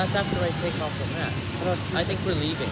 That's after I take off the mask. I think we're leaving.